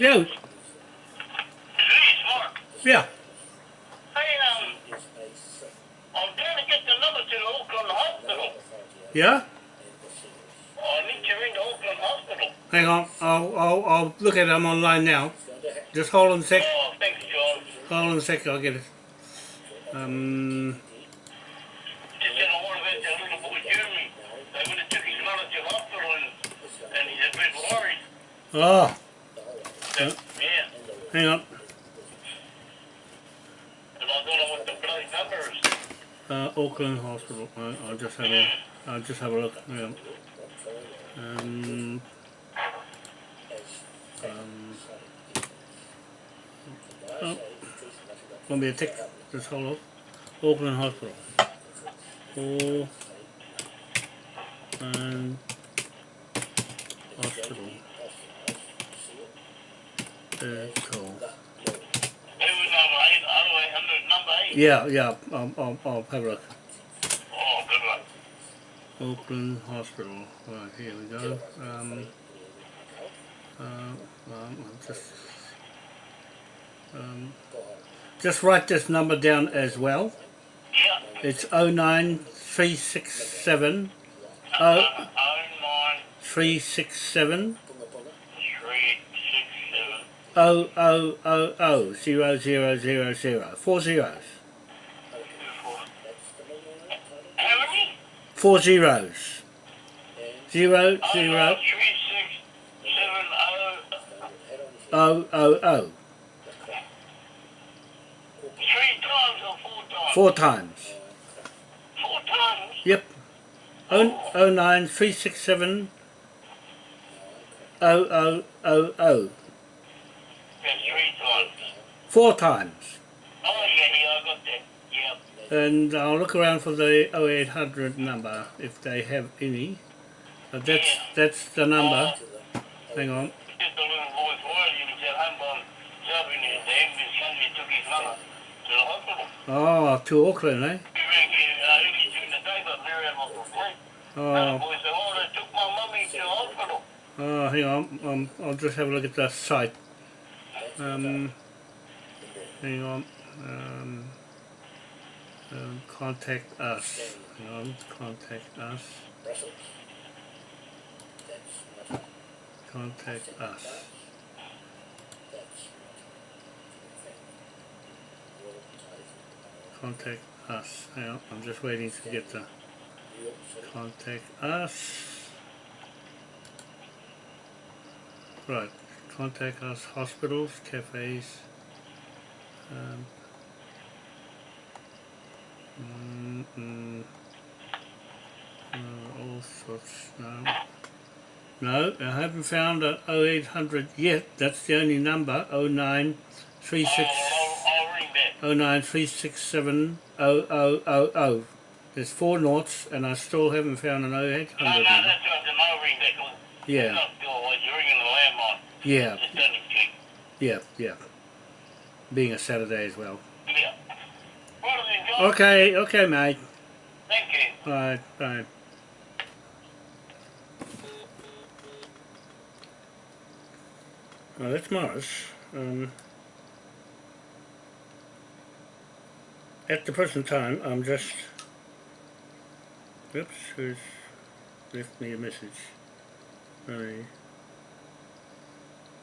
Yeah, yeah. Hey, um, I'm trying to get the number to the Auckland Hospital. Yeah? I need to ring the Auckland Hospital. Hang on, I'll, I'll, I'll look at them online now. Just hold on a sec. Oh, thanks, John. Hold on a sec, I'll get it. Um, Just said I want to get that little boy Jeremy. They would have took his mother to the hospital and, and he's a bit worried. oh, yeah. hang on. And. Uh, Auckland Hospital. I, I'll just have a, I'll just have a look. Yeah. Um, um, oh, won't be a tick. Just hold on. Auckland Hospital. Auckland Hospital cool. Yeah, yeah, Um, um, I'll, have a look. Oh, good one. Auckland Hospital. Right, here we go. Um, uh, um, just, um, just write this number down as well. Yeah. It's 09367. Uh, 09367 oh oh oh oh zero zero zero zero. Four zeros. Four zeros. Zero Oh, zero oh. oh oh oh. Three times four times? Four times. Four times? Yep. Oh, oh nine three six seven oh oh oh oh. Yeah, three times. Four times. Oh, yeah, yeah, I got that. Yeah. And I'll look around for the 0800 number if they have any. But that's that's the number. Hang on. Just a little boy worried he was at home by himself and the ambulance company took his mother to the hospital. Oh, to Auckland, eh? He rang me early during the day, but Mary had lost her sleep. And the Oh, boy said, oh, they took my mummy to the hospital. oh hang on. Um, I'll just have a look at the site. Um, hang on. Um, um, contact us. Hang on. Contact us. Contact us. Contact us. Hang on. I'm just waiting to get the contact us. Right. Contact us. Hospitals, cafes. Um, mm, mm, uh, all sorts. No. No, I haven't found a 0800 yet. That's the only number. 0936. Oh, I'll, I'll ring back. 09367 0000. There's four noughts and I still haven't found an 0800 No, no, that's right, I'll ring back. Yeah, Not your voice, you're ringing the landline. Yeah, yeah, yeah. Being a Saturday as well. Yeah. Then, Okay, okay mate. Thank you. Bye, bye. Well, that's Morris. Um, at the present time, I'm just... Oops, who's left me a message? I,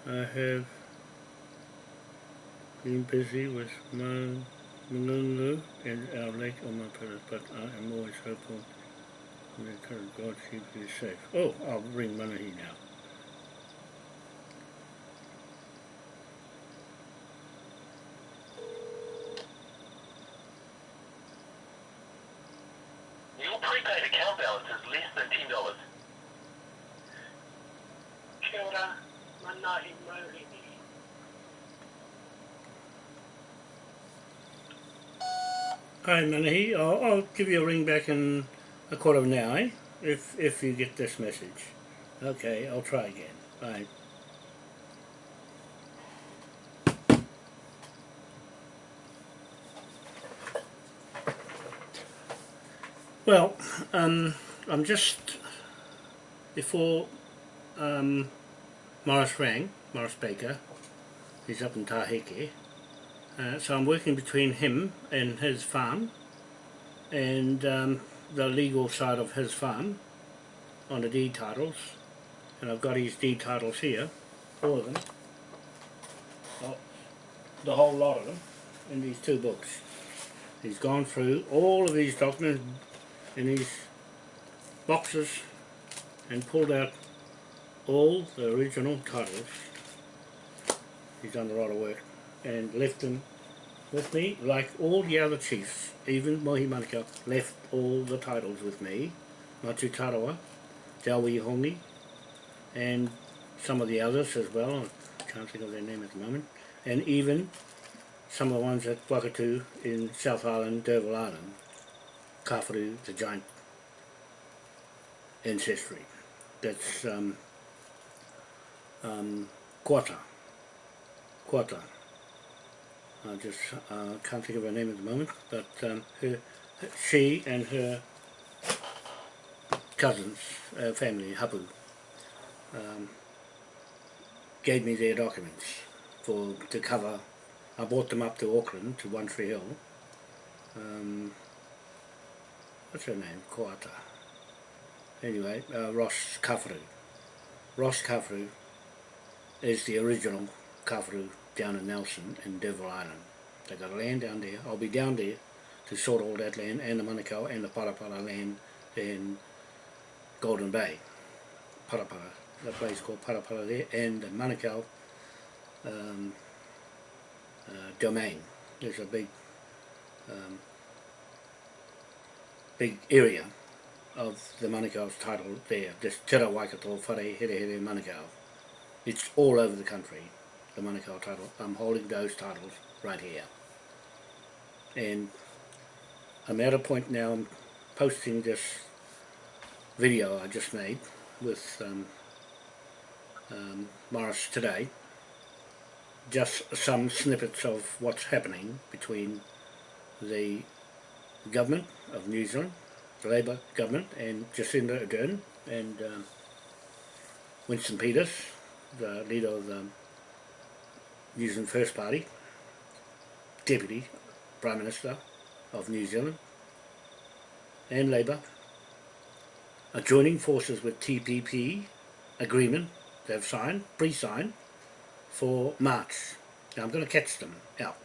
I have been busy with my and our lake on my pillows, but I am always hopeful encourage God keep you safe. Oh, I'll ring Manahi now. Your prepaid account balance is Hi Manahi, I'll, I'll give you a ring back in a quarter of an hour, eh? If, if you get this message. Okay, I'll try again. Bye. Well, um, I'm just before um, Morris rang, Morris Baker. He's up in Taheke. Uh, so I'm working between him and his farm and um, the legal side of his farm on the deed titles. And I've got his deed titles here, all of them. Oh, the whole lot of them in these two books. He's gone through all of these documents in these boxes and pulled out all the original titles. He's done a lot of work and left them with me like all the other chiefs, even Mohi Manukau left all the titles with me, Matu Tarawa, Jawi Hongi and some of the others as well, I can't think of their name at the moment, and even some of the ones at Wakatu in South Island, D'Urville Island, Kawharu, the giant ancestry. That's um, um, Koata. Koata. I just uh, can't think of her name at the moment, but um, her, she and her cousins, uh, family, Hapu, um, gave me their documents for to cover. I brought them up to Auckland, to One Tree Hill. Um, what's her name? Koata. Anyway, uh, Ross Kawharu. Ross Kawharu is the original Kawharu down in Nelson in Devil Island. They got land down there. I'll be down there to sort all that land and the Manukau and the Parapara land in Golden Bay. Parapara, the place called Parapara there, and the Manukau um, uh, domain. There's a big um, big area of the Manukau's title there, this Te Ra Waikato Whare Here Here Manukau. It's all over the country, the Manukau title. I'm holding those titles right here. And I'm at a point now, I'm posting this video I just made with um, um, Morris today. Just some snippets of what's happening between the government of New Zealand the Labour government and Jacinda Ardern and um, Winston Peters, the leader of the New Zealand First Party, Deputy Prime Minister of New Zealand and Labour are joining forces with TPP agreement they've signed, pre-signed, for March. Now I'm going to catch them out.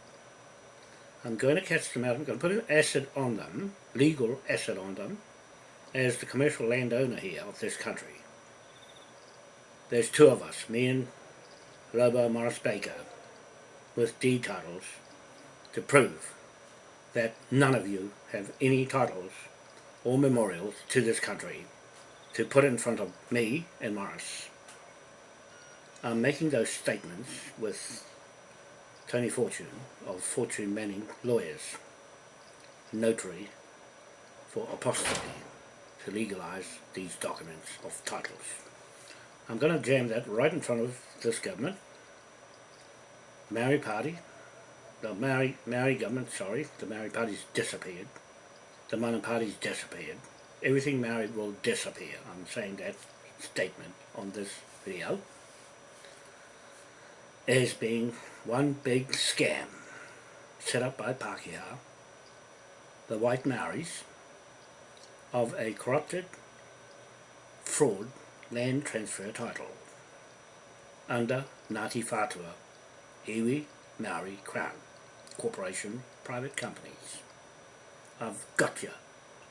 I'm going to catch them out, I'm going to put an acid on them, legal acid on them, as the commercial landowner here of this country. There's two of us, me and Lobo Morris Baker, with deed titles to prove that none of you have any titles or memorials to this country to put in front of me and Morris. I'm making those statements with Tony Fortune of Fortune Manning Lawyers, notary for apostasy to legalise these documents of titles. I'm going to jam that right in front of this government, Maori Party, the Maori, Maori government, sorry, the Maori Party's disappeared, the Mana Party's disappeared, everything Maori will disappear. I'm saying that statement on this video as being one big scam set up by Pākehā, the white Maoris, of a corrupted fraud land transfer title under Ngāti Whātua, Iwi Maori Crown Corporation Private Companies. I've got you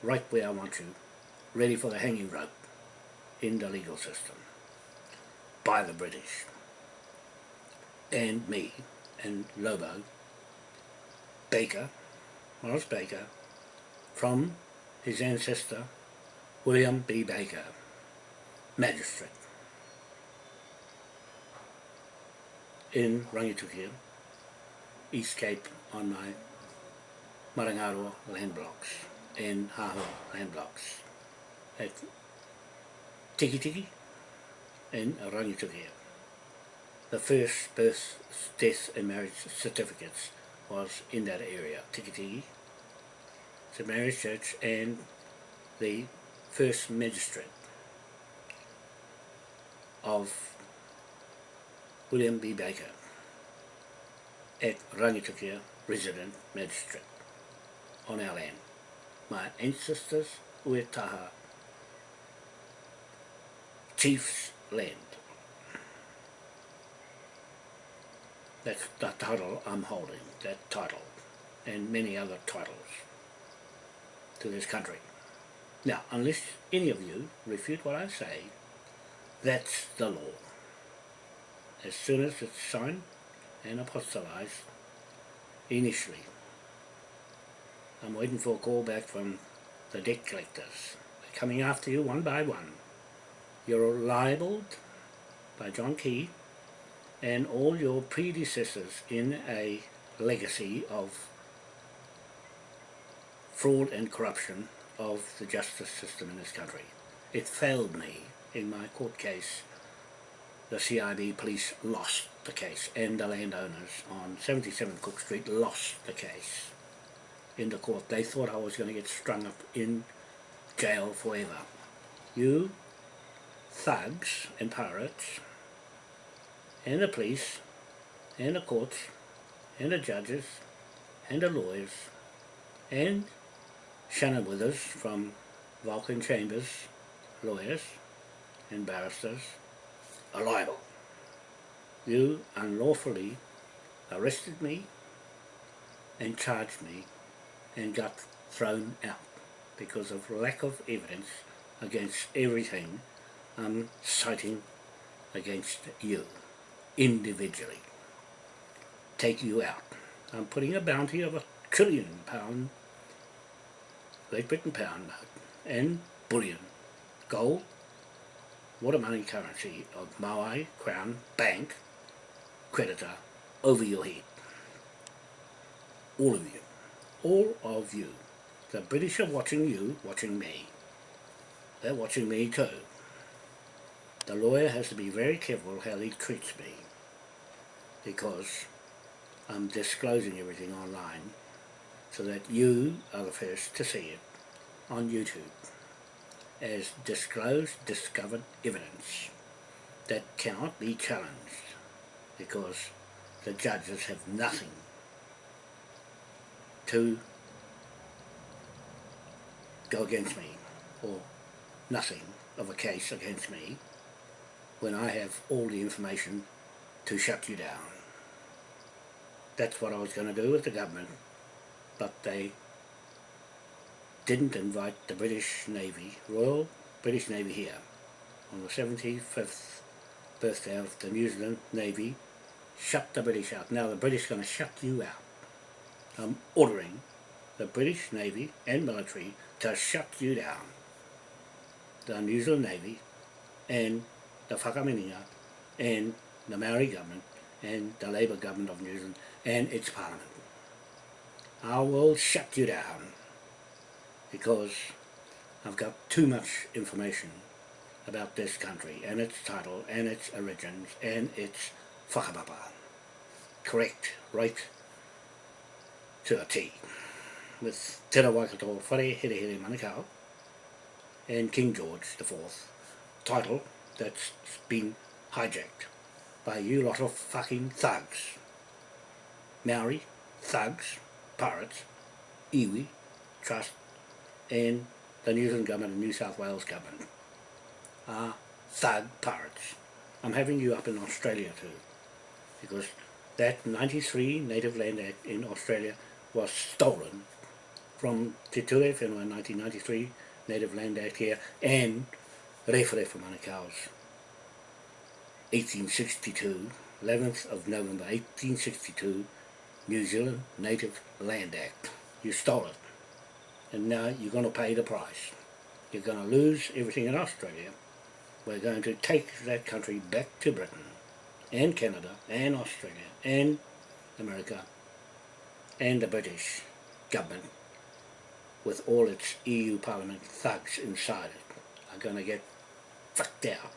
right where I want you, ready for the hanging rope in the legal system by the British and me and Lobo Baker, Morris Baker, from his ancestor William B. Baker, magistrate in Rangitukia, East Cape on my Marangaroa land blocks and Haho land blocks at Tiki Tiki in Rangitukia. The first birth, death and marriage certificates was in that area, Tikiti, the marriage church and the first magistrate of William B. Baker at Rangitukia Resident Magistrate on our land. My ancestors were taha, Chief's land. That's the title I'm holding, that title, and many other titles to this country. Now, unless any of you refute what I say, that's the law. As soon as it's signed and apostolized, initially, I'm waiting for a call back from the debt collectors. They're coming after you one by one. You're libeled by John Key and all your predecessors in a legacy of fraud and corruption of the justice system in this country. It failed me in my court case. The CID police lost the case and the landowners on 77 Cook Street lost the case in the court. They thought I was going to get strung up in jail forever. You thugs and pirates and the police and the courts and the judges and the lawyers and Shannon Withers from Vulcan Chambers lawyers and barristers are libel. You unlawfully arrested me and charged me and got thrown out because of lack of evidence against everything I'm citing against you individually. Take you out. I'm putting a bounty of a trillion pound Great Britain pound note and bullion, gold, water money currency of Maui Crown Bank creditor over your head. All of you. All of you. The British are watching you, watching me. They're watching me too. The lawyer has to be very careful how he treats me because I'm disclosing everything online so that you are the first to see it on YouTube as disclosed, discovered evidence that cannot be challenged because the judges have nothing to go against me or nothing of a case against me when I have all the information to shut you down. That's what I was going to do with the government, but they didn't invite the British Navy, Royal British Navy here on the 75th birthday of the New Zealand Navy, shut the British out. Now the British are going to shut you out. I'm ordering the British Navy and military to shut you down. The New Zealand Navy and the Whakaminenga and the Maori government and the Labour government of New Zealand and its parliament. I will shut you down because I've got too much information about this country and its title and its origins and its whakapapa. Correct, right to a T. With Te Waikato Whare Here Here Manukau and King George IV title that's been hijacked by you lot of fucking thugs. Maori, thugs, pirates, iwi, trust, and the New Zealand government and New South Wales government are thug pirates. I'm having you up in Australia too, because that 93 Native Land Act in Australia was stolen from Te Ture Whenua 1993 Native Land Act here and Rewhere for Manukau's 1862, 11th of November 1862, New Zealand Native Land Act. You stole it. And now you're going to pay the price. You're going to lose everything in Australia. We're going to take that country back to Britain and Canada and Australia and America and the British government with all its EU Parliament thugs inside it are going to get fucked out.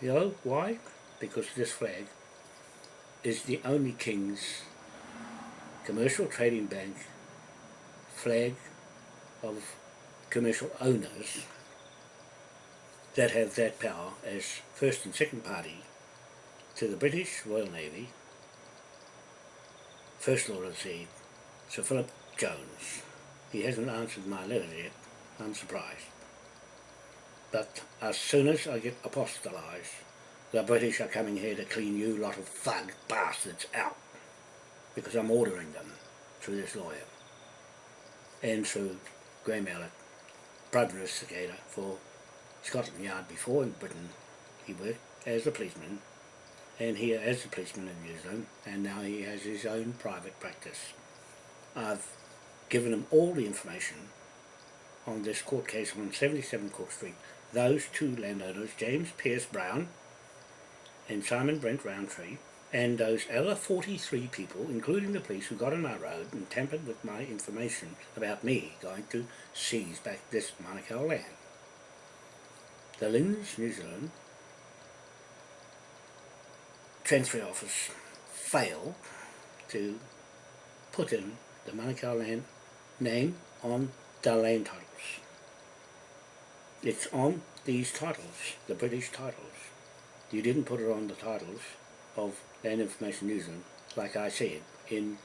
You know why? Because this flag is the only King's commercial trading bank flag of commercial owners that have that power as first and second party to the British Royal Navy, First Lord of the Sea, Sir Philip Jones. He hasn't answered my letter yet. I'm surprised. But as soon as I get apostolized, the British are coming here to clean you lot of thug bastards out. Because I'm ordering them through this lawyer. And through Graham Elliott, brother investigator for Scotland Yard before in Britain. He worked as a policeman and here as a policeman in New Zealand and now he has his own private practice. I've given him all the information on this court case on 77 Cook Street. Those two landowners, James Pierce Brown and Simon Brent Roundtree, and those other 43 people, including the police who got on my road and tampered with my information about me going to seize back this Manukau land. The Linds, New Zealand Transfer Office failed to put in the Manukau land name on the land titles. It's on these titles, the British titles. You didn't put it on the titles of Land Information Zealand, like I said, in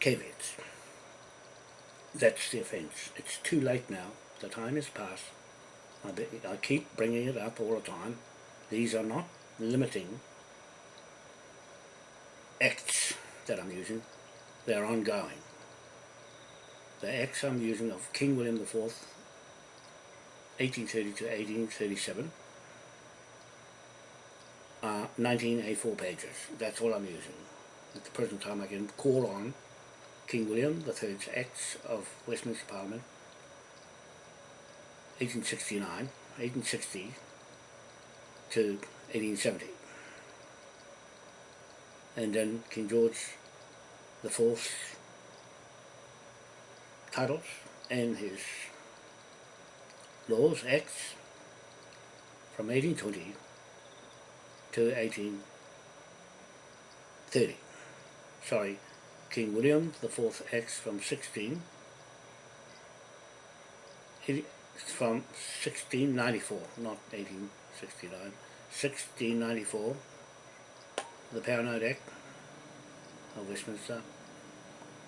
caveats. That's the offence. It's too late now. The time has passed. I, be, I keep bringing it up all the time. These are not limiting acts that I'm using. They're ongoing. The acts I'm using of King William IV, 1830 to 1837, are 19 A4 pages. That's all I'm using. At the present time I can call on King William III's Acts of Westminster Parliament 1869, 1860 to 1870. And then King George the Fourth titles and his laws, acts from 1820 to 1830. Sorry, King William the Fourth Acts from 16 from 1694, not 1869, 1694, the Paranoid Act of Westminster,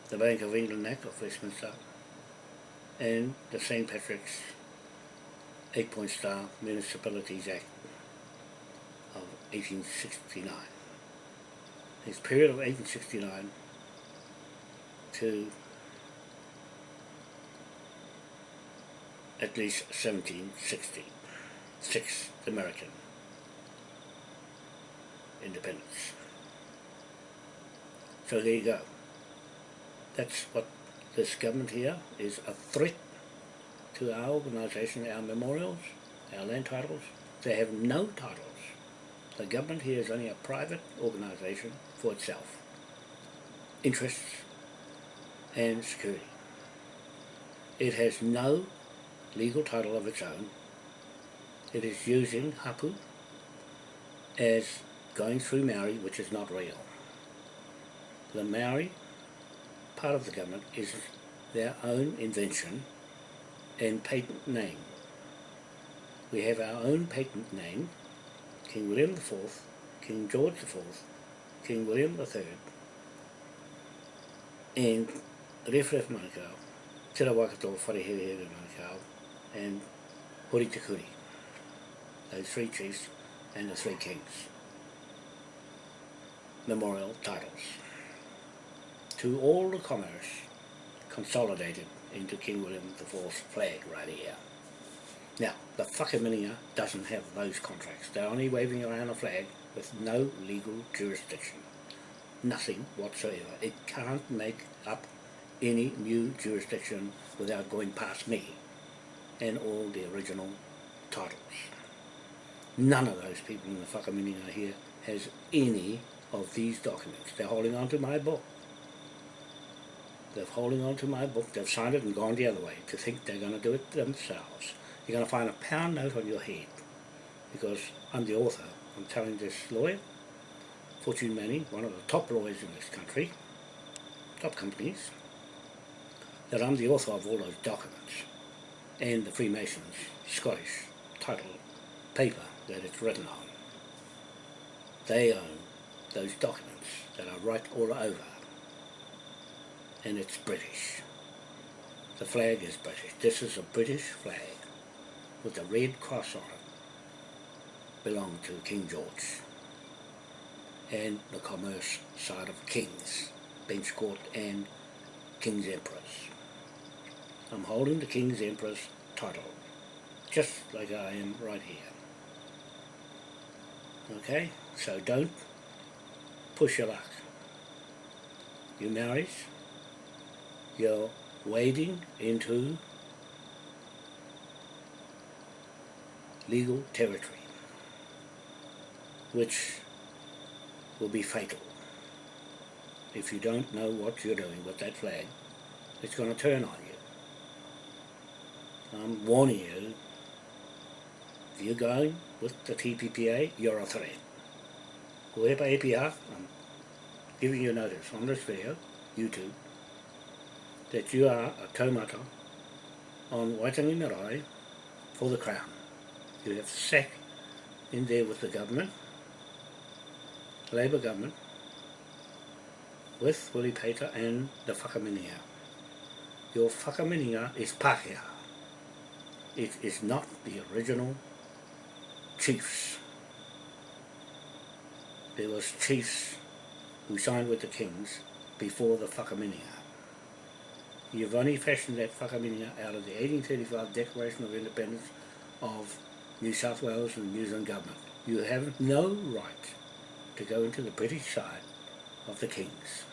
the Bank of England Act of Westminster, and the St. Patrick's Eight Point Star Municipalities Act 1869. This period of 1869 to at least 1760, sixth American independence. So there you go. That's what this government here is a threat to our organisation, our memorials, our land titles. They have no titles. The government here is only a private organisation for itself. Interests and security. It has no legal title of its own. It is using Hapu as going through Maori, which is not real. The Maori part of the government is their own invention and patent name. We have our own patent name, King William IV, King George IV, King William III, and Rewharewha Manukau, Te Rawakato Whareherehere Manukau, and Hori Te those three chiefs and the three kings. Memorial titles to all the commerce consolidated into King William IV's flag right here. Now, the Whakaminenga doesn't have those contracts. They're only waving around a flag with no legal jurisdiction. Nothing whatsoever. It can't make up any new jurisdiction without going past me and all the original titles. None of those people in the Whakaminenga here has any of these documents. They're holding on to my book. They're holding on to my book. They've signed it and gone the other way to think they're going to do it themselves. You're going to find a pound note on your head because I'm the author. I'm telling this lawyer, Fortune Manning, one of the top lawyers in this country, top companies, that I'm the author of all those documents and the Freemasons Scottish title paper that it's written on. they own those documents that are right all over. And it's British. The flag is British. This is a British flag with a red cross on it. Belonged to King George. And the commerce side of King's, Bench Court and King's Empress. I'm holding the King's Empress title, just like I am right here. Okay, so don't push your luck. You marriage, you're wading into legal territory, which will be fatal. If you don't know what you're doing with that flag, it's going to turn on you. I'm warning you, if you're going with the TPPA, you're a threat. Whoever APR, I'm giving you notice on this video, YouTube, that you are a taumata on Waitangi Marae for the Crown. You have sat in there with the government, Labour government, with Willie Pater and the Whakaminenga. Your Whakaminenga is Pākehā. It is not the original chiefs. There was chiefs who signed with the kings before the Whakaminenga. You've only fashioned that Whakaminenga out of the 1835 Declaration of Independence of New South Wales and the New Zealand government. You have no right to go into the British side of the kings.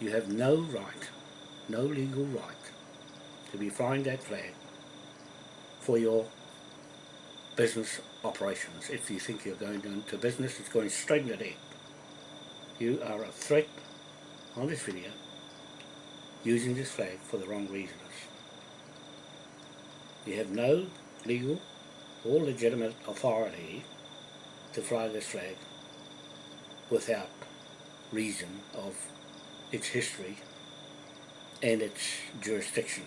You have no right, no legal right, to be flying that flag for your business operations. If you think you're going into business, it's going straight into debt. You are a threat on this video using this flag for the wrong reasons. You have no legal or legitimate authority to fly this flag without reason of its history and its jurisdiction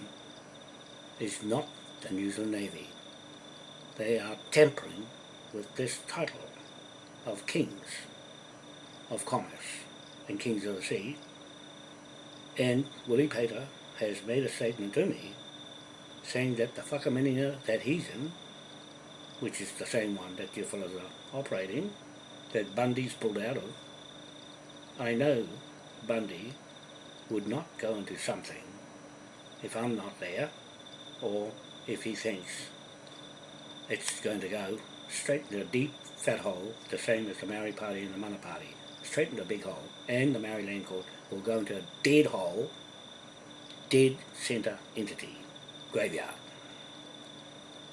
is not the New Zealand Navy. They are tampering with this title of kings of commerce and kings of the sea and Willie Pater has made a statement to me saying that the whakaminenga that he's in, which is the same one that you fellows are operating, that Bundy's pulled out of, I know Bundy would not go into something if I'm not there, or if he thinks it's going to go straight into a deep fat hole, the same as the Maori Party and the Mana Party, straight into a big hole, and the Maori Land Court will go into a dead hole, dead centre entity, graveyard.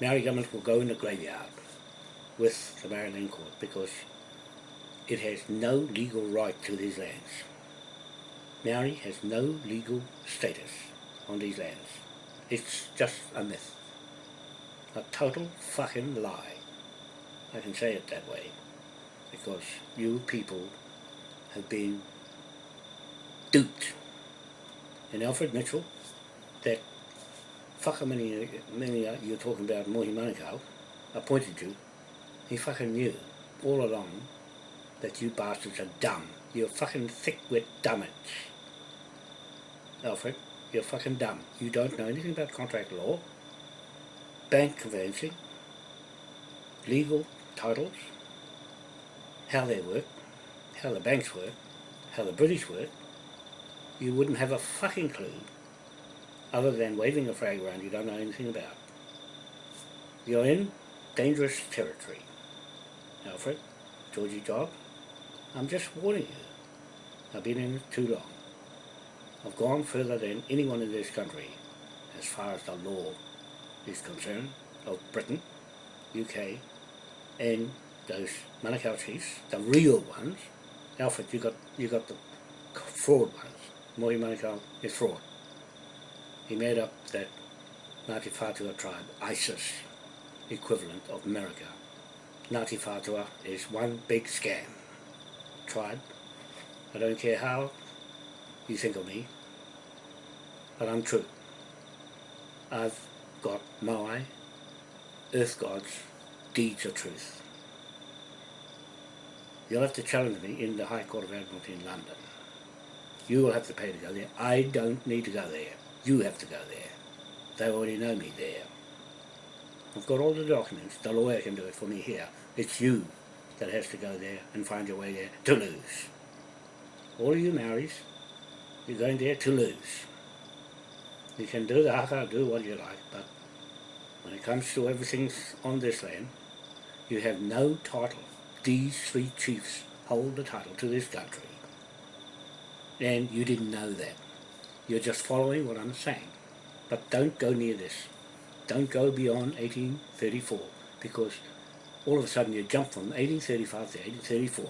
Maori government will go in the graveyard with the Maori Land Court because it has no legal right to these lands. Maori has no legal status on these lands. It's just a myth. A total fucking lie. I can say it that way. Because you people have been duped. And Alfred Mitchell, that whakaminenga uh, you're talking about Mohi Manukau, appointed you, he fucking knew all along that you bastards are dumb. You're fucking thick-wit dummits. Alfred, you're fucking dumb. You don't know anything about contract law, bank conveyancing, legal titles, how they work, how the banks work, how the British work, you wouldn't have a fucking clue other than waving a flag around you don't know anything about. You're in dangerous territory. Alfred, Georgie Job, I'm just warning you. I've been in it too long. I've gone further than anyone in this country as far as the law is concerned of Britain, UK, and those Manukau chiefs, the real ones. Alfred, you got you got the fraud ones. Mohi Manukau is fraud. He made up that Ngāti Whātua tribe, ISIS, equivalent of America. Ngāti Whātua is one big scam. Tribe. I don't care how you think of me, but I'm true. I've got Moai, Earth Gods, deeds of truth. You'll have to challenge me in the High Court of Admiralty in London. You will have to pay to go there. I don't need to go there. You have to go there. They already know me there. I've got all the documents. The lawyer can do it for me here. It's you that has to go there and find your way there to lose. All of you Maoris, you're going there to lose. You can do the haka, do what you like, but when it comes to everything on this land, you have no title. These three chiefs hold the title to this country. And you didn't know that. You're just following what I'm saying. But don't go near this. Don't go beyond 1834 because all of a sudden you jump from 1835 to 1834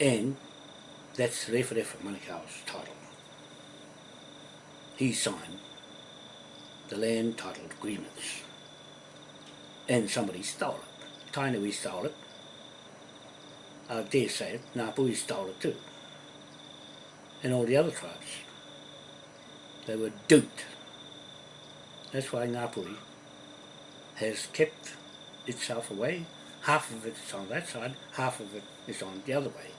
and that's Refa Refa Manukau's title. He signed the land title agreements and somebody stole it. Tainui stole it. I dare say it, Ngāpuhi stole it too. And all the other tribes. They were duped. That's why Ngāpuhi has kept itself away. Half of it is on that side, half of it is on the other way.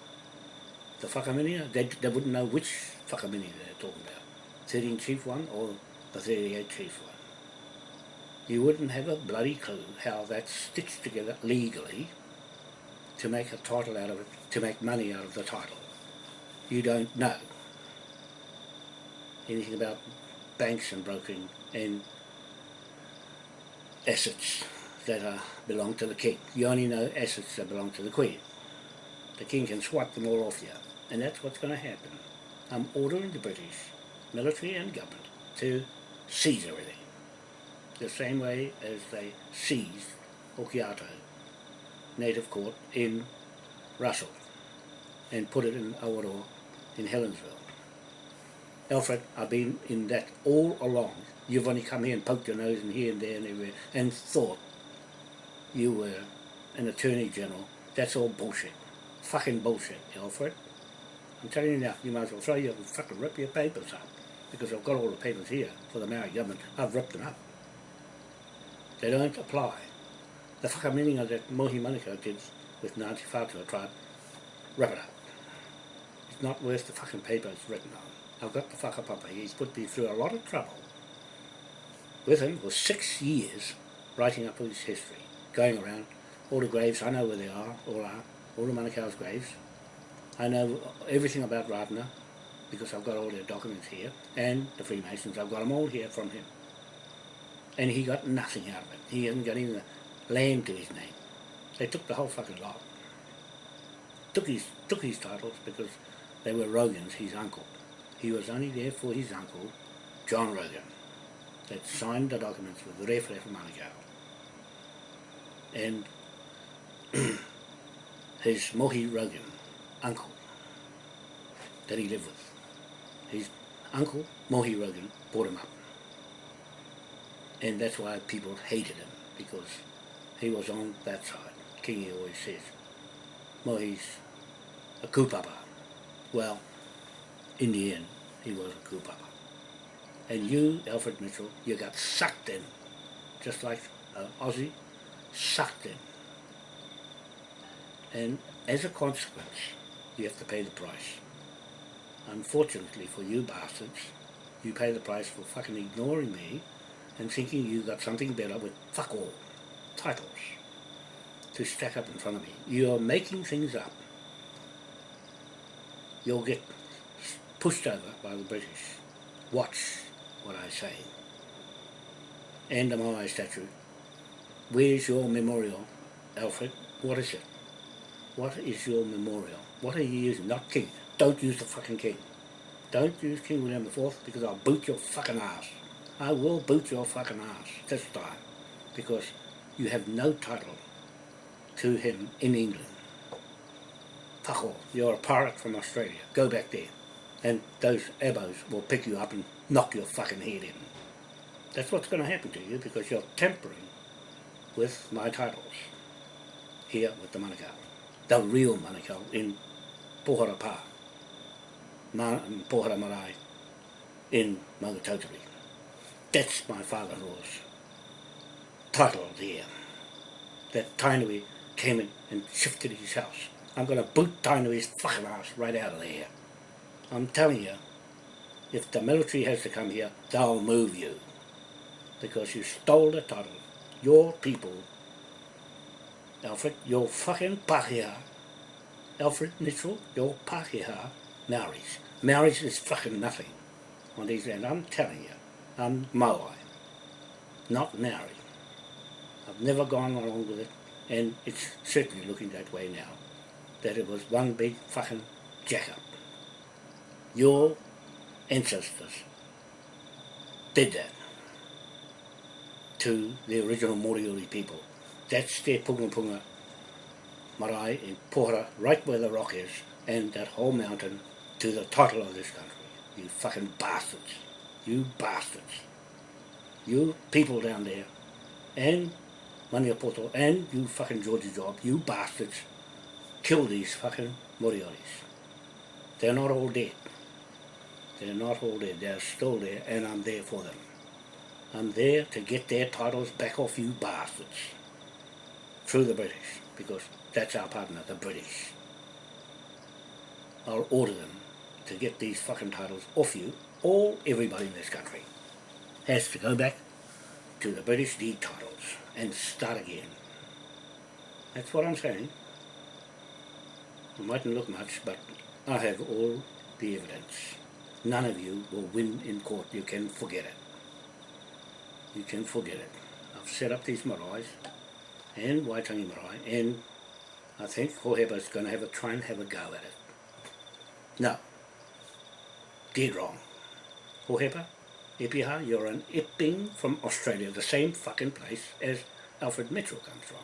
The whakaminia, they, they wouldn't know which whakaminia they're talking about. 13 chief one or the 38 chief one. You wouldn't have a bloody clue how that's stitched together legally to make a title out of it, to make money out of the title. You don't know anything about banks and brokering and assets that are, belong to the king. You only know assets that belong to the queen. The king can swipe them all off you, and that's what's going to happen. I'm ordering the British, military and government, to seize everything. The same way as they seized Okiato Native Court in Russell and put it in Awaroa in Helensville. Alfred, I've been in that all along. You've only come here and poked your nose in here and there and everywhere and thought you were an attorney general. That's all bullshit. Fucking bullshit, Alfred. I'm telling you now, you might as well throw your fucking rip your papers up. Because I've got all the papers here for the Maori government. I've ripped them up. They don't apply. The fucking meaning of that Mohi Manukau did with Ngāti Whātua tribe, rip it up. It's not worth the fucking paper it's written on. I've got the whakapapa. He's put me through a lot of trouble with him for six years writing up his history, going around all the graves, I know where they are, all are, all the Manukau's graves. I know everything about Ratana because I've got all their documents here, and the Freemasons, I've got them all here from him. And he got nothing out of it. He hasn't got even a land to his name. They took the whole fucking lot. Took his, took his titles because they were Rogan's, his uncle. He was only there for his uncle, John Rogan, that signed the documents with Ref Ref Manukau. And his Mohi Rogan uncle that he lived with. His uncle, Mohi Rogan, brought him up. And that's why people hated him, because he was on that side. Kingi always says, Mohi's a kupapa. Well, in the end, he was a kupapa. And you, Alfred Mitchell, you got sucked in, just like uh, Aussie, sucked in. And as a consequence, you have to pay the price. Unfortunately for you bastards, you pay the price for fucking ignoring me and thinking you got something better with fuck all titles to stack up in front of me. You're making things up. You'll get pushed over by the British. Watch what I say. And the Moai statue. Where's your memorial, Alfred? What is it? What is your memorial? What are you using? Not king. Don't use the fucking king. Don't use King William IV because I'll boot your fucking ass. I will boot your fucking ass this time because you have no title to him in England. Fuck off. You're a pirate from Australia. Go back there. And those abos will pick you up and knock your fucking head in. That's what's going to happen to you because you're tampering with my titles here with the Manukau. The real Manukau in Pohara Pa, Ma, um, Pohara Marae in Maungatautari. That's my father-in-law's title there. That Tainui came in and shifted his house. I'm going to boot to fucking ass right out of there. I'm telling you, if the military has to come here, they'll move you. Because you stole the title. Your people, Alfred, your fucking pakeha, Alfred Mitchell, your pakeha, Maoris. Maoris is fucking nothing on these lands. I'm telling you, I'm Maui, not Maori. I've never gone along with it, and it's certainly looking that way now. That it was one big fucking jack-up. Your ancestors did that to the original Moriori people. That's their punga punga marae in Pohara, right where the rock is, and that whole mountain to the title of this country. You fucking bastards. You bastards. You people down there, and Maniapoto, and you fucking Georgia Job, you bastards, kill these fucking Morioris. They're not all dead. They're not all dead. They're still there, and I'm there for them. I'm there to get their titles back off you bastards. Through the British, because that's our partner, the British. I'll order them to get these fucking titles off you, all everybody in this country has to go back to the British deed titles and start again. That's what I'm saying. It mightn't look much, but I have all the evidence. None of you will win in court. You can forget it. You can forget it. I've set up these maraes and Waitangi marae and I think Hoheba's going to have a try and have a go at it. No. Dead wrong. Hoheba, Epiha, you're an Epping from Australia, the same fucking place as Alfred Mitchell comes from.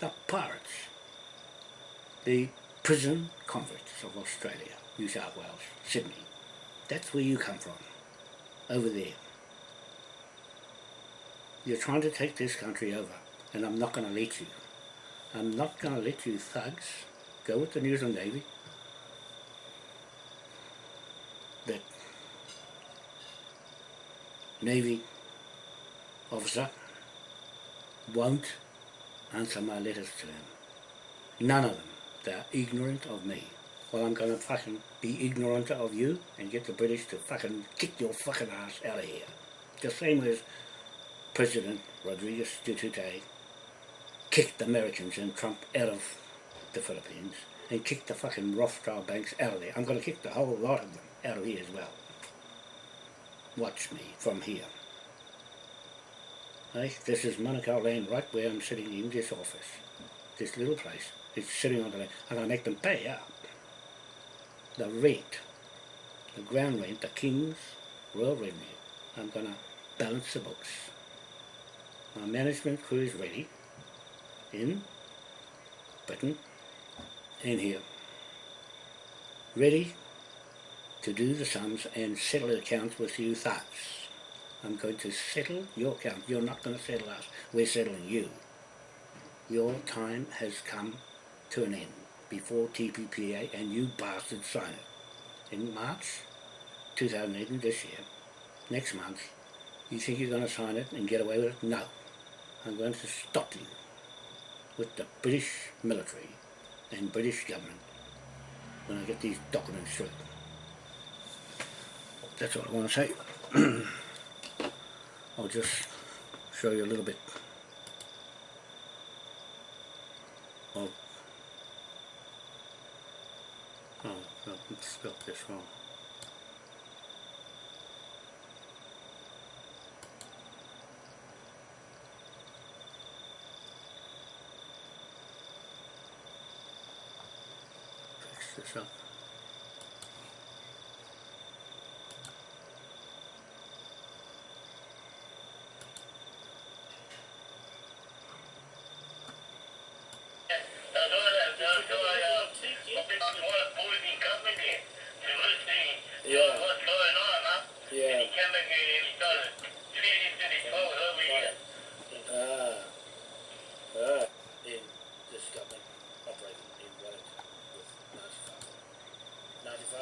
The pirates. The prison convicts of Australia, New South Wales, Sydney. That's where you come from. Over there. You're trying to take this country over, and I'm not going to let you. I'm not going to let you thugs go with the New Zealand Navy that Navy officer won't answer my letters to him. None of them. They're ignorant of me. Well, I'm going to fucking be ignorant of you and get the British to fucking kick your fucking ass out of here. The same as President Rodriguez Duterte kicked the Americans and Trump out of the Philippines and kicked the fucking Rothschild banks out of there. I'm going to kick the whole lot of them out of here as well. Watch me from here. This is Manukau land right where I'm sitting in this office. This little place. It's sitting on the land. I'm going to make them pay up. The rent, the ground rent, the King's Royal Revenue. I'm going to balance the books. My management crew is ready in Britain and here. Ready to do the sums and settle accounts with you thugs. I'm going to settle your account. You're not going to settle us. We're settling you. Your time has come to an end before TPPA and you bastards sign it. In March 2018, this year, next month, you think you're going to sign it and get away with it? No. I'm going to stop you with the British military and British government when I get these documents through. That's all I want to say. I'll just show you a little bit of oh, I spelled this wrong. Fix this up.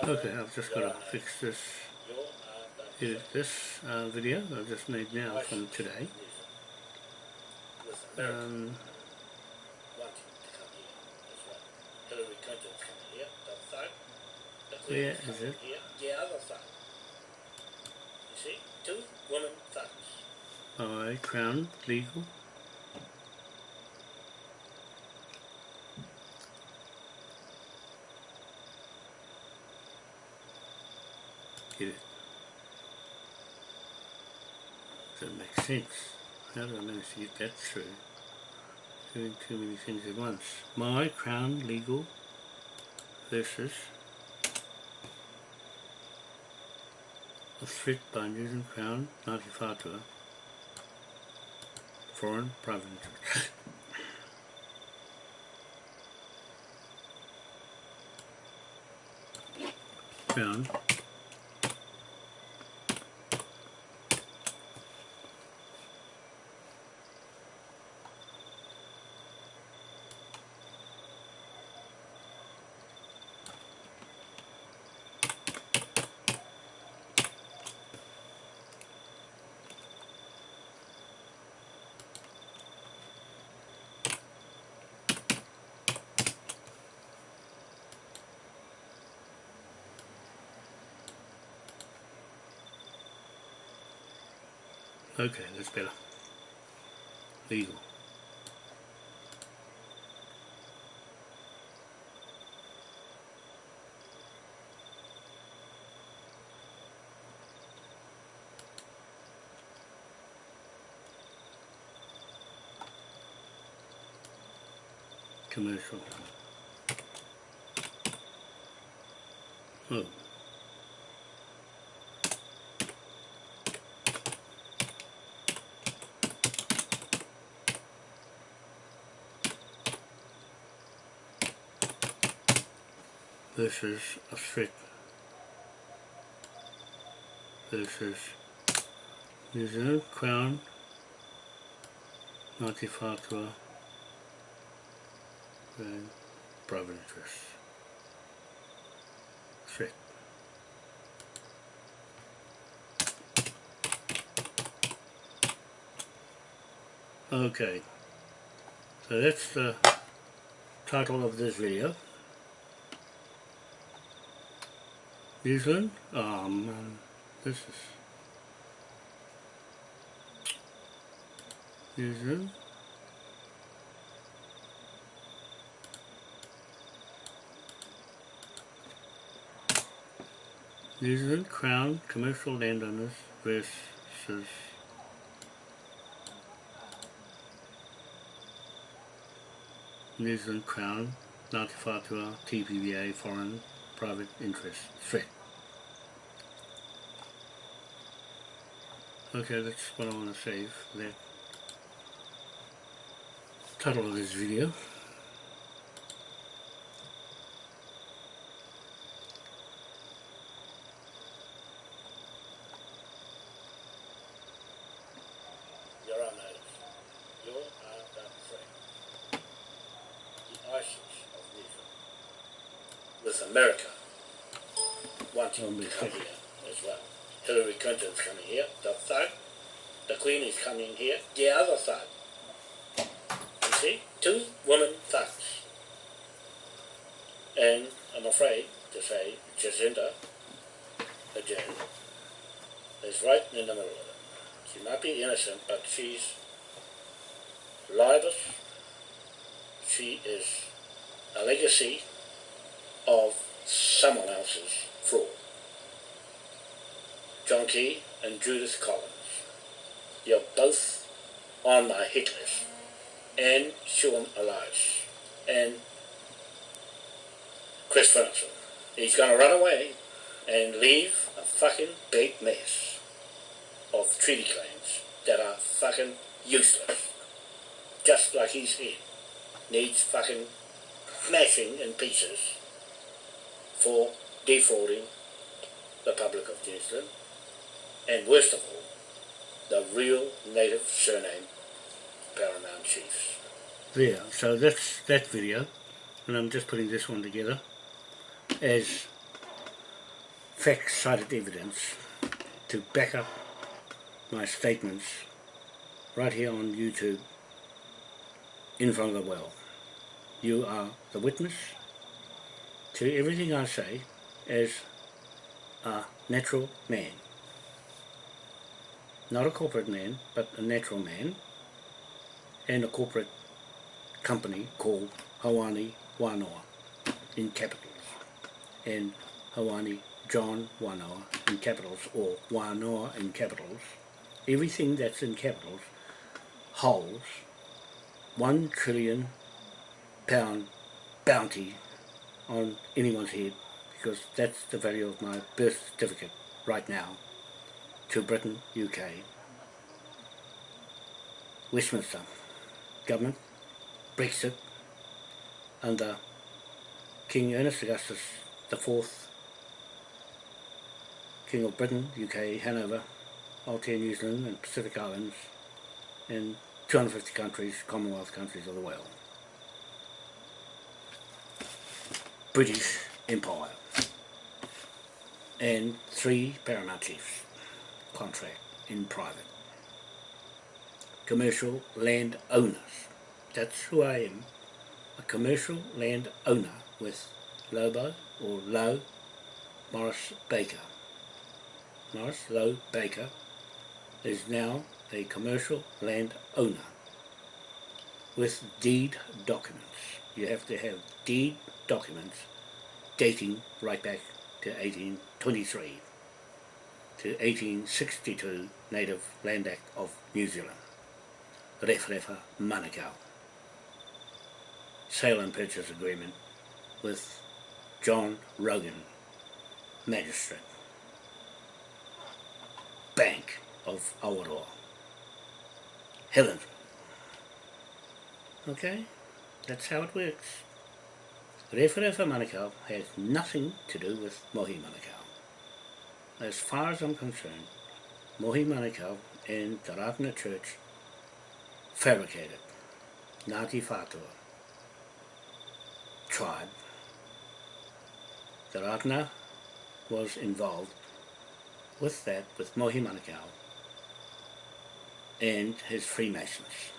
Okay, I've just got to fix this, this uh, video I just made now from today. Yeah, where is it? The other side. You see? Two women thugs. Alright, Crown, legal. Sense. How did I manage to get that through? Doing too many things at once. My Crown Legal versus a threat by News and Crown, Ngāti Whātua, foreign private interest. Crown Okay, that's better. Legal. Commercial. Oh. This is a threat. This is New Zealand Crown Whātua and interest. Threat. Okay, so that's the title of this video. Zealand? Oh man, this is. New Zealand Crown Commercial Landowners versus New Zealand Crown Ngāti Whātua TPPA Foreign Private Interest Threat. Okay, that's what I want to save, that title of this video. You're our natives. You are the threat. The ISIS of New With America wanting to come here as well. Hillary Clinton's coming here, the thug. The Queen is coming here, the other thug. You see? Two women thugs. And I'm afraid to say Jacinda again, is right in the middle of it. She might be innocent, but she's libelous. She is a legacy of someone else's fraud. John Key and Judith Collins. My hit. And Sian Elias. And Chris Ferguson. He's going to run away and leave a fucking big mess of treaty claims that are fucking useless. Just like his head needs fucking smashing in pieces for defrauding the public of New Zealand and worst of all, the real native surname Paramount Chiefs. There, so that's that video, and I'm just putting this one together as fact-cited evidence to back up my statements right here on YouTube in front of the world. You are the witness to everything I say as a natural man. Not a corporate man, but a natural man, and a corporate company called Hawani Wanoa in capitals, and Hawani John Wanoa in capitals, or Wanoa in capitals. Everything that's in capitals holds one trillion pound bounty on anyone's head because that's the value of my birth certificate right now to Britain, UK, Westminster government, Brexit, under uh, King Ernest Augustus IV, King of Britain, UK, Hanover, Aotea, New Zealand and Pacific Islands and 250 countries, Commonwealth countries of the world. British Empire and three paramount chiefs contract in private. Commercial land owners. That's who I am. A commercial land owner with Lobo or Low Morris Baker. Morris Low Baker is now a commercial land owner with deed documents. You have to have deed documents dating right back to 1823 to 1862 Native Land Act of New Zealand. Referefa Manukau. Sale and purchase agreement with John Rogan, magistrate. Bank of Awaroa. Helen. Okay, that's how it works. Referefa Manukau has nothing to do with Mohi Manukau. As far as I'm concerned, Mohi Manukau and the Ratana Church fabricated Ngāti Whātua tribe. The Ratana was involved with that, with Mohi Manukau and his Freemasons.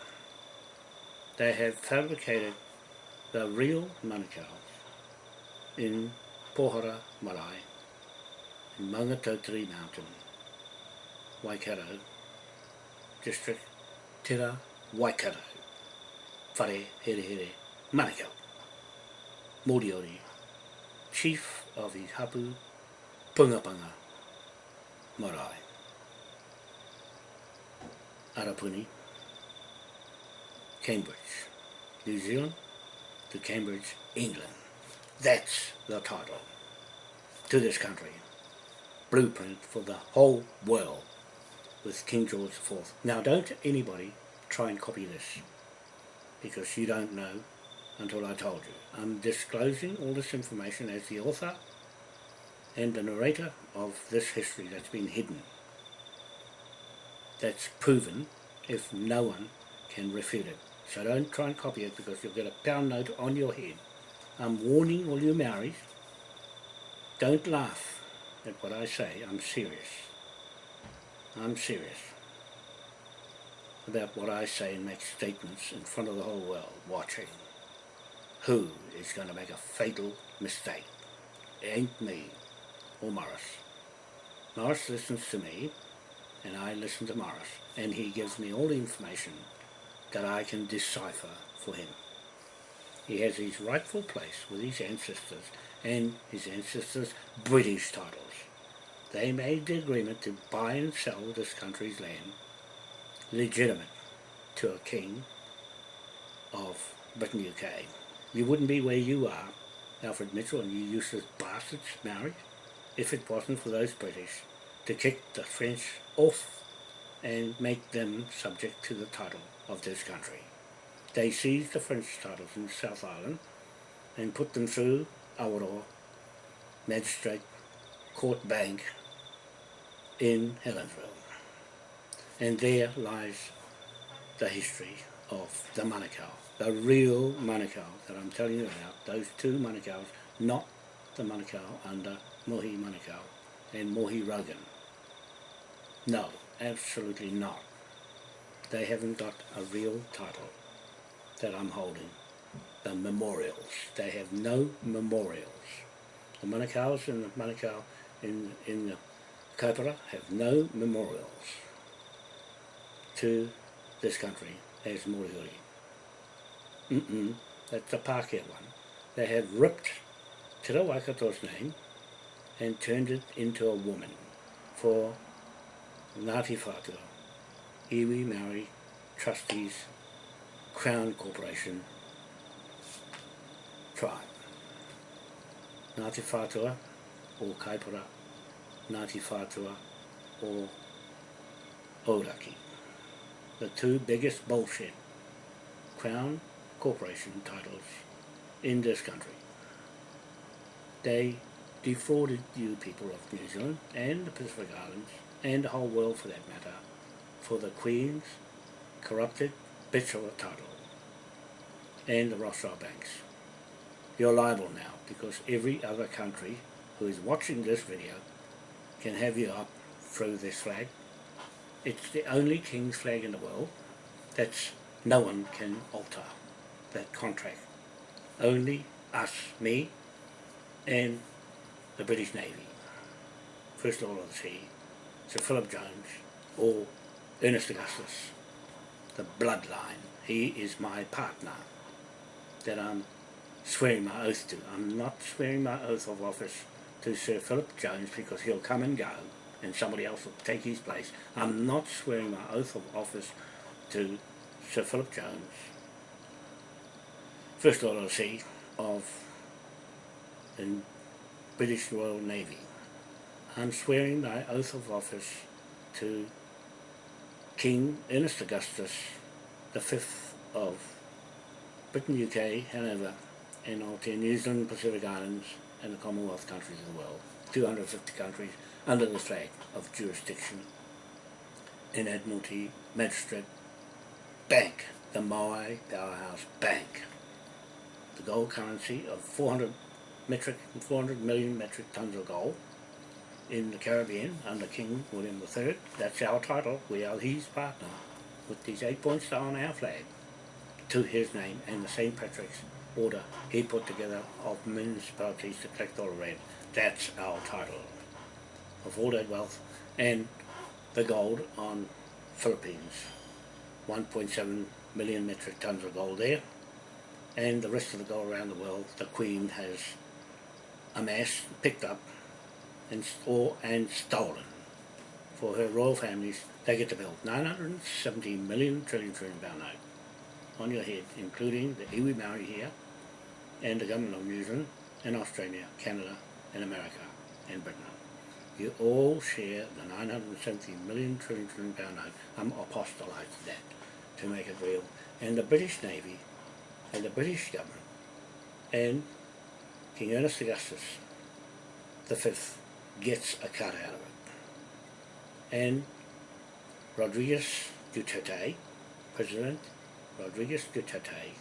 They have fabricated the real Manukau in Pohara Marae, in Maungatautari Mountain, Waikato district, Tira Waikato, Whare Here Here, Manukau, Moriori, chief of the Hapu Pungapanga Marae. Arapuni, Cambridge, New Zealand to Cambridge, England. That's the title to this country. Blueprint for the whole world with King George IV. Now don't anybody try and copy this because you don't know until I told you. I'm disclosing all this information as the author and the narrator of this history that's been hidden. That's proven if no one can refute it. So don't try and copy it because you'll get a pound note on your head. I'm warning all you Maoris, don't laugh at what I say, I'm serious. I'm serious about what I say and make statements in front of the whole world watching. Who is going to make a fatal mistake? It ain't me or Morris. Morris listens to me and I listen to Morris and he gives me all the information that I can decipher for him. He has his rightful place with his ancestors and his ancestors' British titles. They made the agreement to buy and sell this country's land legitimate to a king of Britain UK. You wouldn't be where you are, Alfred Mitchell and you useless bastards, Maori, if it wasn't for those British to kick the French off and make them subject to the title of this country. They seized the French titles in South Island and put them through Awaroa Magistrate Court Bank in Helensville. And there lies the history of the Manukau, the real Manukau that I'm telling you about, those two Manukaus, not the Manukau under Mohi Manukau and Mohi Rogan. No, absolutely not. They haven't got a real title that I'm holding. The memorials. They have no memorials. The Manukau's in the Manukau in, in the Kaipara have no memorials to this country as Moriori. Mm-mm, that's the Pākehā one. They have ripped Te Waikato's name and turned it into a woman for Ngāti Whātua, Iwi Maori Trustees Crown Corporation tribe. Ngāti Whātua o Kaipara, Ngāti Whātua or Ōrākei. The two biggest bullshit Crown Corporation titles in this country. They defrauded you people of New Zealand and the Pacific Islands and the whole world for that matter for the Queen's corrupted bitch of a title and the Rothschild banks. You're liable now because every other country who is watching this video can have you up through this flag. It's the only King's flag in the world that no one can alter that contract. Only us, me, and the British Navy. First Lord of the Sea, Sir Philip Jones, or Ernest Augustus, the bloodline. He is my partner that I'm swearing my oath to. I'm not swearing my oath of office to Sir Philip Jones because he'll come and go and somebody else will take his place. I'm not swearing my oath of office to Sir Philip Jones, First Lord of the Sea of the British Royal Navy. I'm swearing my oath of office to King Ernest Augustus, the 5th of Britain, UK, Hanover, and Aotea, New Zealand, Pacific Islands, and the Commonwealth countries of the world. 250 countries under the flag of jurisdiction in Admiralty Magistrate Bank, the Moai Powerhouse Bank. The gold currency of 400 metric, 400 million metric tons of gold in the Caribbean under King William III. That's our title. We are his partner with these eight points on our flag to his name and the St. Patrick's order he put together of municipalities to collect all the rent. That's our title of all that wealth and the gold on Philippines. 1.7 million metric tons of gold there and the rest of the gold around the world the Queen has amassed, picked up and, or, and stolen for her royal families. They get to build 970 million trillion trillion pound note on your head, including the iwi Maori here, and the government of New Zealand, and Australia, Canada, and America, and Britain. You all share the 970 million trillion trillion pound note. I'm apostolized that to make it real. And the British Navy, and the British government, and King Ernest Augustus the fifth gets a cut out of it. And Rodriguez Duterte, President Rodriguez Duterte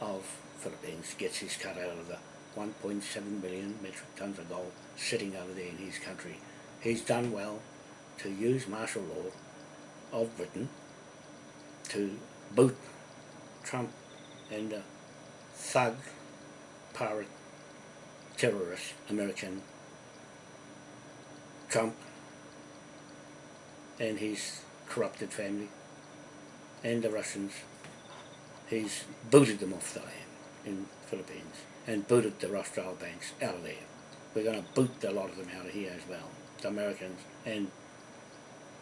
of Philippines gets his cut out of the 1.7 million metric tons of gold sitting over there in his country. He's done well to use martial law of Britain to boot Trump and the thug, pirate, terrorist American Trump and his corrupted family and the Russians he's booted them off the land in Philippines and booted the Rothschild banks out of there. We're going to boot a lot of them out of here as well, the Americans and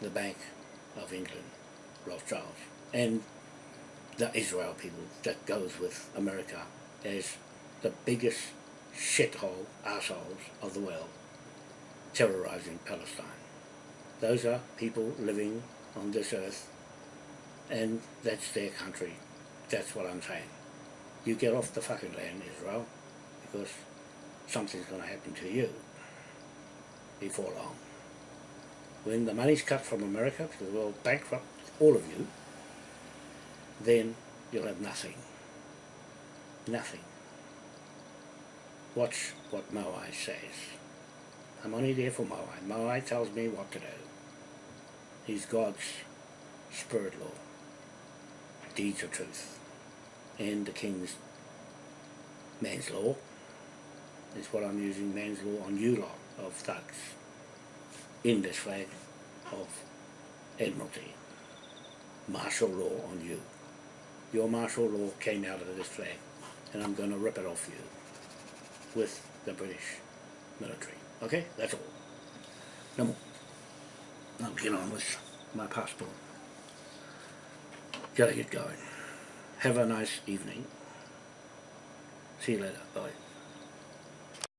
the Bank of England, Rothschilds, and the Israel people that goes with America as the biggest shithole assholes of the world terrorizing Palestine. Those are people living on this earth and that's their country. That's what I'm saying. You get off the fucking land, Israel, because something's going to happen to you before long. When the money's cut from America, because we'll bankrupt all of you, then you'll have nothing. Nothing. Watch what Moai says. I'm only there for Moai. Moai tells me what to do. He's God's spirit law deeds of truth and the king's man's law is what I'm using man's law on you lot of thugs in this flag of Admiralty. Martial law on you. Your martial law came out of this flag and I'm going to rip it off you with the British military. Okay? That's all. No more. I'll get on with my passport. Gotta get going. Have a nice evening. See you later. Bye.